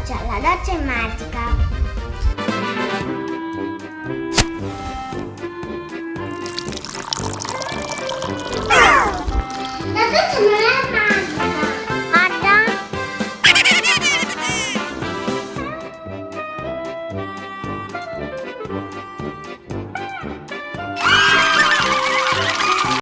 doccia, la doccia è magica.